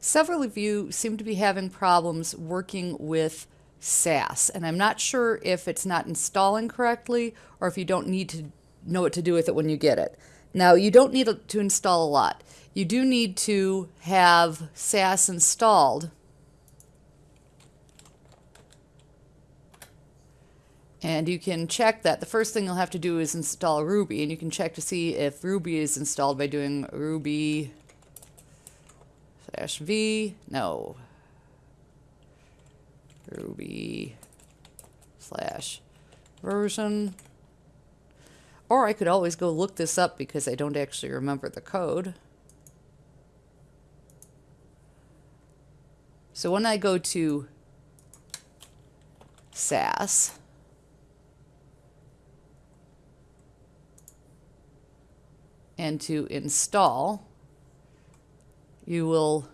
Several of you seem to be having problems working with Sass, and I'm not sure if it's not installing correctly or if you don't need to know what to do with it when you get it. Now, you don't need to install a lot. You do need to have Sass installed. And you can check that. The first thing you'll have to do is install Ruby, and you can check to see if Ruby is installed by doing Ruby slash V, no, Ruby slash version. Or I could always go look this up because I don't actually remember the code. So when I go to Sass, and to install, you will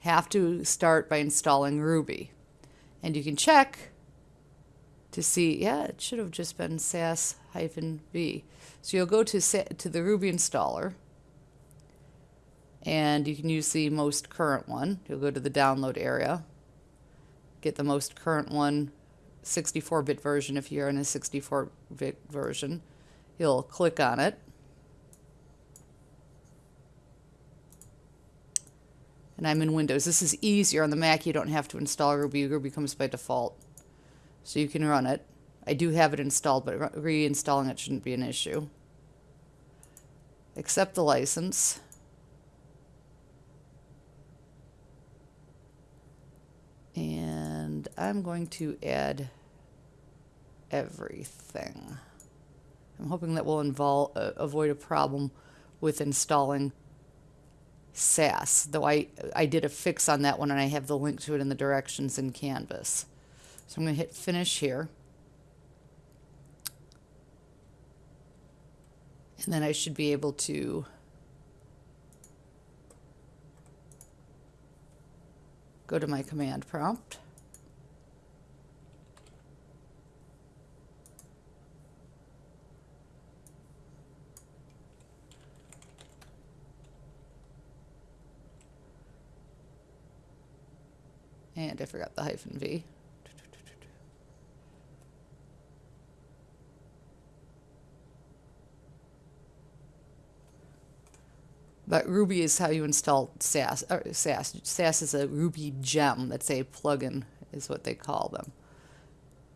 have to start by installing Ruby. And you can check to see, yeah, it should have just been Sass-V. So you'll go to, to the Ruby installer, and you can use the most current one. You'll go to the download area, get the most current one, 64-bit version if you're in a 64-bit version. You'll click on it, and I'm in Windows. This is easier on the Mac. You don't have to install Ruby. Ruby comes by default. So you can run it. I do have it installed, but reinstalling it shouldn't be an issue. Accept the license. And I'm going to add everything. I'm hoping that will uh, avoid a problem with installing Sass, though I, I did a fix on that one and I have the link to it in the directions in Canvas. So I'm going to hit finish here. And then I should be able to go to my command prompt. And I forgot the hyphen V. But Ruby is how you install Sass. Sass. Sass is a Ruby gem. That's a plugin, is what they call them.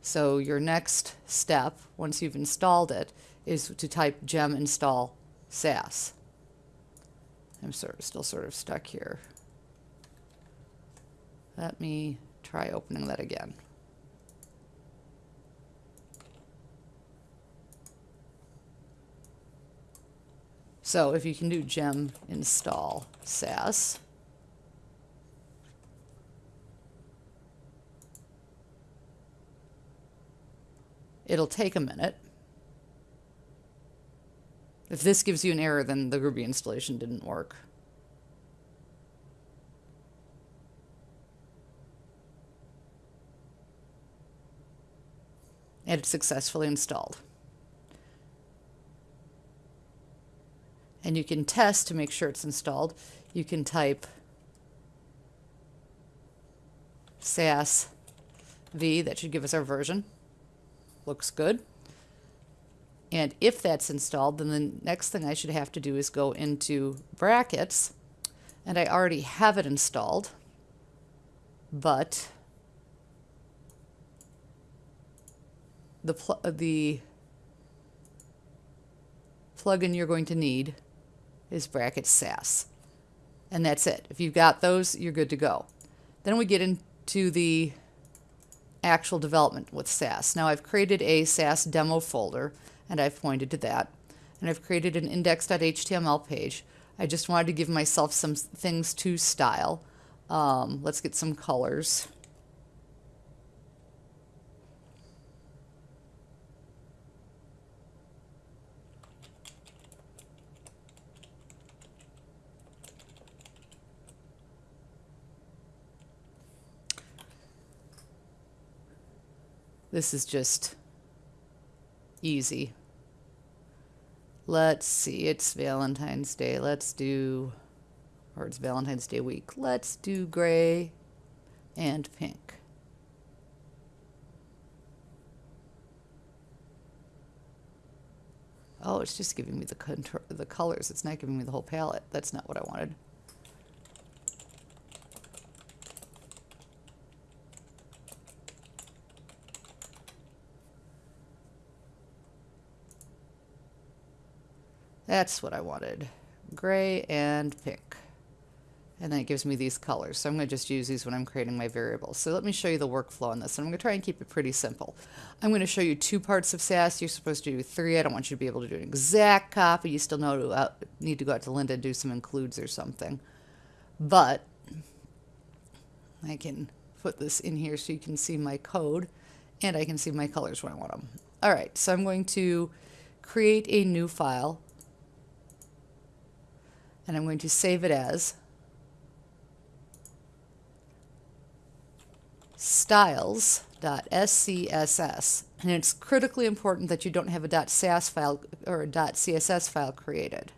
So your next step, once you've installed it, is to type gem install Sass. I'm sort of still sort of stuck here. Let me try opening that again. So if you can do gem install sass, it'll take a minute. If this gives you an error, then the Ruby installation didn't work. And it's successfully installed. And you can test to make sure it's installed. You can type Sass V, that should give us our version. Looks good. And if that's installed, then the next thing I should have to do is go into brackets, and I already have it installed, but the, pl uh, the plugin you're going to need is bracket sass. And that's it. If you've got those, you're good to go. Then we get into the actual development with Sass. Now I've created a Sass demo folder and I've pointed to that. And I've created an index.html page. I just wanted to give myself some things to style. Um, let's get some colors. This is just easy. Let's see, it's Valentine's Day. Let's do or it's Valentine's Day week. Let's do gray and pink. Oh, it's just giving me the contour, the colors. It's not giving me the whole palette. That's not what I wanted. That's what I wanted. Gray and pink. And then it gives me these colors. So I'm going to just use these when I'm creating my variables. So let me show you the workflow on this. And I'm going to try and keep it pretty simple. I'm going to show you two parts of Sass. You're supposed to do three. I don't want you to be able to do an exact copy. You still know to, uh, need to go out to Lynda and do some includes or something. But I can put this in here so you can see my code and I can see my colors when I want them. All right, so I'm going to create a new file and I'm going to save it as styles.scss. And it's critically important that you don't have a .sass file or a .css file created.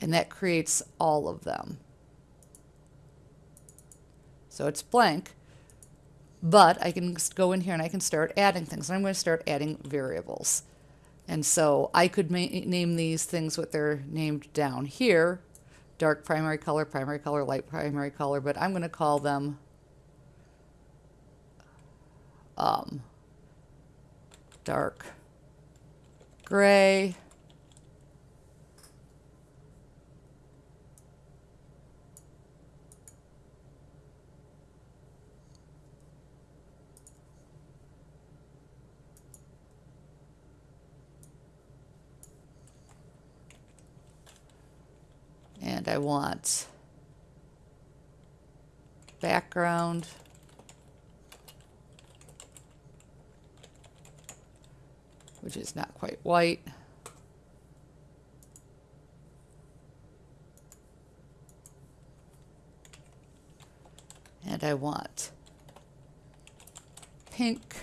And that creates all of them. So it's blank, but I can go in here and I can start adding things. And I'm going to start adding variables. And so I could name these things what they're named down here. Dark primary color, primary color, light primary color, but I'm going to call them um, dark gray, and I want background which is not quite white. And I want pink.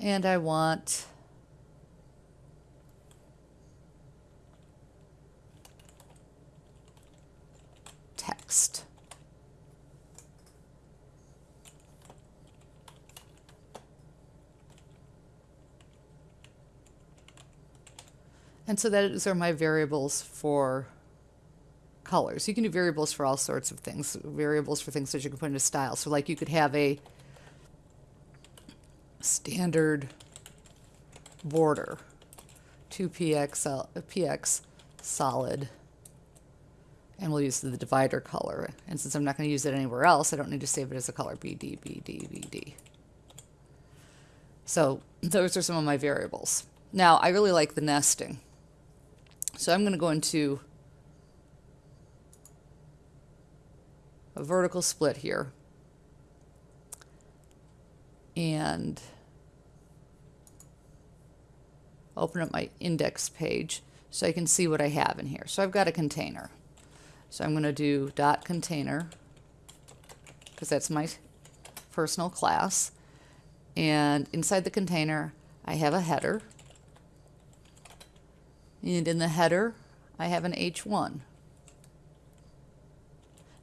And I want text. And so those are my variables for colors. You can do variables for all sorts of things. Variables for things that you can put into style. So like you could have a standard border, 2px, uh, px solid, and we'll use the divider color. And since I'm not going to use it anywhere else, I don't need to save it as a color BD, BD, BD. So those are some of my variables. Now, I really like the nesting. So I'm going to go into a vertical split here. And open up my index page so I can see what I have in here. So I've got a container. So I'm going to do dot container because that's my personal class. And inside the container, I have a header. And in the header, I have an H1.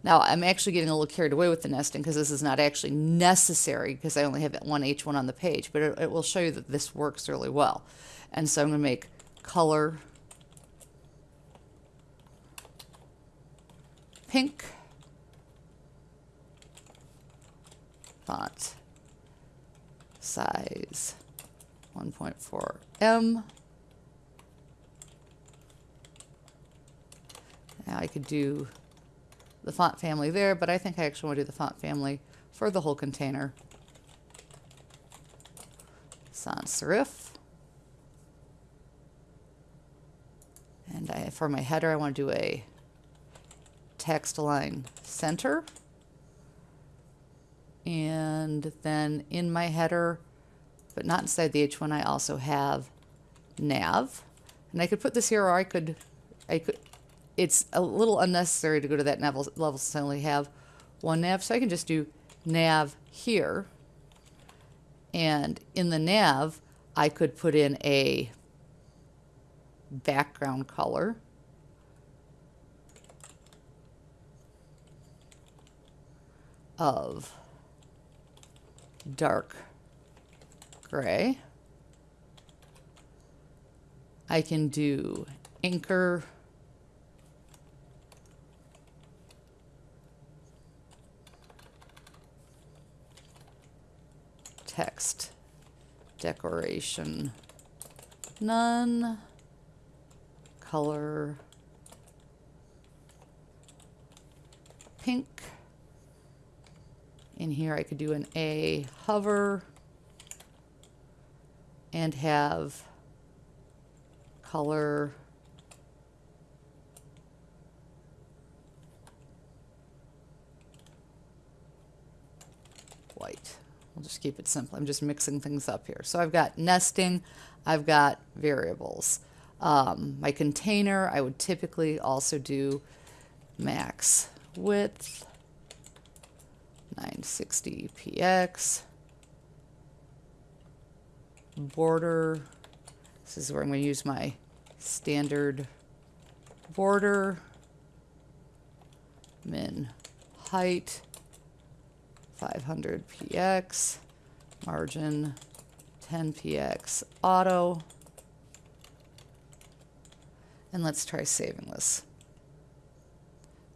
Now, I'm actually getting a little carried away with the nesting because this is not actually necessary because I only have one H1 on the page, but it, it will show you that this works really well. And so I'm going to make color pink. Font size 1.4 M. Now I could do the font family there, but I think I actually want to do the font family for the whole container. Sans serif. And I, for my header, I want to do a text align center. And then in my header, but not inside the H1, I also have nav. And I could put this here or I could, I could, it's a little unnecessary to go to that level, level since I only have one nav. So I can just do nav here. And in the nav, I could put in a background color. of dark gray. I can do anchor text decoration. None. Color. Pink. In here I could do an A hover. And have color. White. We'll just keep it simple. I'm just mixing things up here. So I've got nesting, I've got variables. Um, my container, I would typically also do max width, 960 px, border, this is where I'm going to use my standard border, min height, 500 px, margin 10 px, auto, and let's try saving this.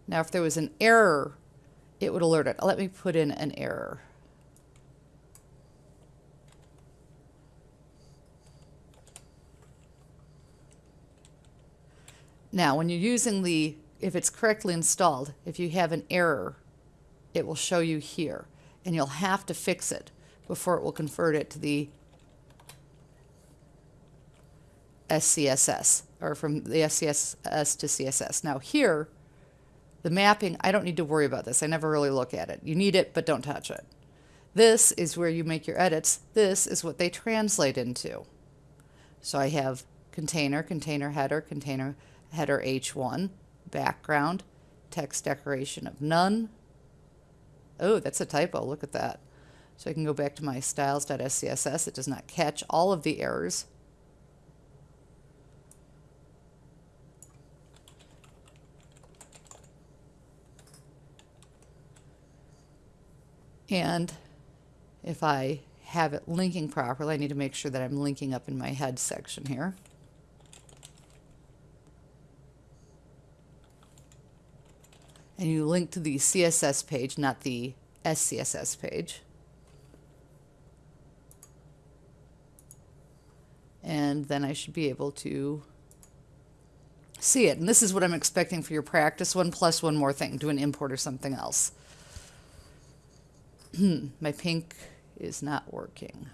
Now if there was an error, it would alert it. Let me put in an error. Now, when you're using the, if it's correctly installed, if you have an error, it will show you here. And you'll have to fix it before it will convert it to the SCSS, or from the SCSS to CSS. Now here, the mapping, I don't need to worry about this. I never really look at it. You need it, but don't touch it. This is where you make your edits. This is what they translate into. So I have container, container header, container header H1, background, text decoration of none. Oh, that's a typo. Look at that. So I can go back to my styles.scss. It does not catch all of the errors. And if I have it linking properly, I need to make sure that I'm linking up in my head section here. And you link to the CSS page, not the SCSS page. And then I should be able to see it. And this is what I'm expecting for your practice one plus one more thing, do an import or something else. my pink is not working.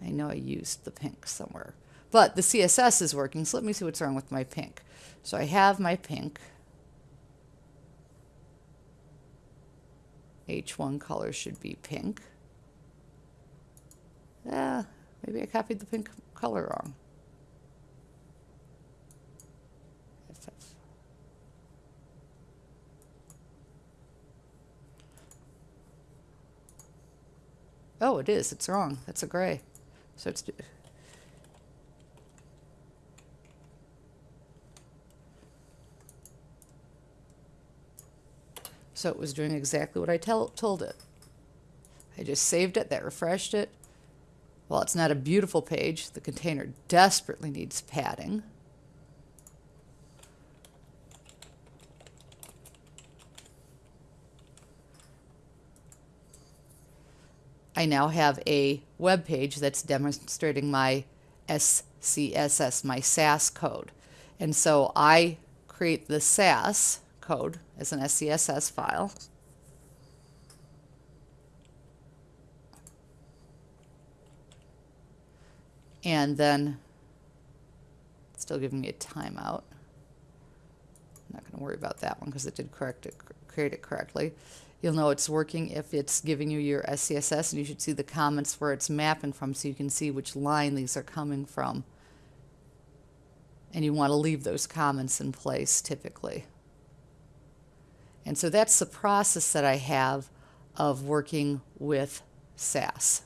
I know I used the pink somewhere. But the CSS is working, so let me see what's wrong with my pink. So I have my pink. H1 color should be pink. Yeah, maybe I copied the pink color wrong. Oh, it is. It's wrong. That's a gray. So it's... So it was doing exactly what I tell, told it. I just saved it, that refreshed it. Well, it's not a beautiful page. The container desperately needs padding. I now have a web page that's demonstrating my SCSS, my Sass code. And so I create the Sass code as an SCSS file. And then still giving me a timeout. I'm not going to worry about that one because it did correct it, create it correctly. You'll know it's working if it's giving you your SCSS and you should see the comments where it's mapping from so you can see which line these are coming from. And you want to leave those comments in place typically. And so that's the process that I have of working with Sass.